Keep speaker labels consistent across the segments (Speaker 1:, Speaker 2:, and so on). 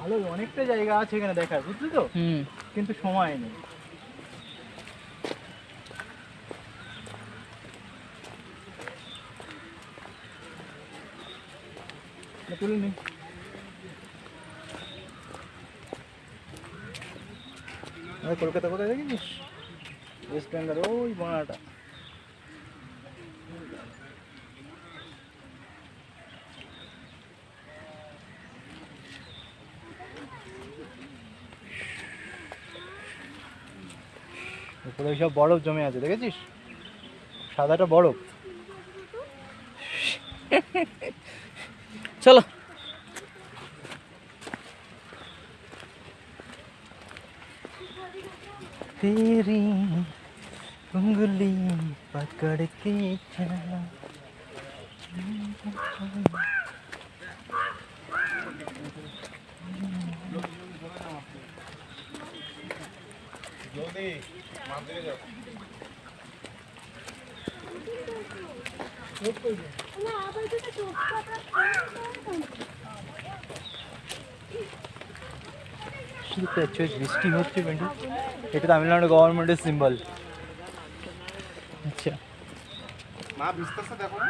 Speaker 1: ভালো অনেকটা জায়গা আছে এখানে দেখার বুঝলি তো? কিন্তু সময় নেই। না, তুলে নি। কলকাতা কোথায় দেখেছিস ওয়েস্ট বেঙ্গল ওই বানাটা উপরে সব বরফ জমে আছে দেখেছিস সাদাটা বরফ
Speaker 2: চলো
Speaker 1: तेरी उंगली पकड़ के चला হচ্ছে বৃষ্টি হচ্ছে এটা তামিলনাড়ু গভর্নমেন্টের সিম্বল আচ্ছা।
Speaker 3: মা বিস্তারটা দেখো না।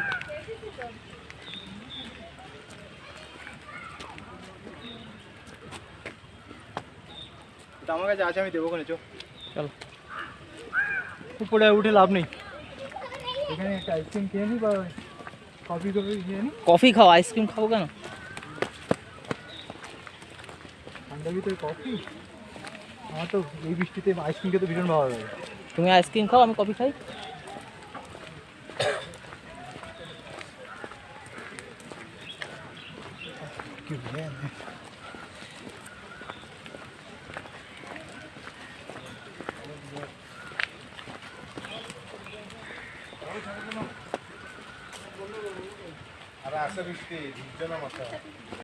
Speaker 1: আমার কাছে আছে আমি দেবো ওখানে চো
Speaker 2: চলো
Speaker 1: উপরে উঠে লাভ নেই এখানে একটা আইসক্রিম খেয়ে নি বা কফি টফি খেয়ে নি
Speaker 2: কফি খাও আইসক্রিম খাবো কেন
Speaker 1: ঠান্ডার ভিতরে কফি আমার তো এই বৃষ্টিতে আইসক্রিম খেতে ভীষণ ভালো লাগে
Speaker 2: তুমি আইসক্রিম খাও আমি কফি খাই
Speaker 1: কি
Speaker 3: असं विकते जण मस्त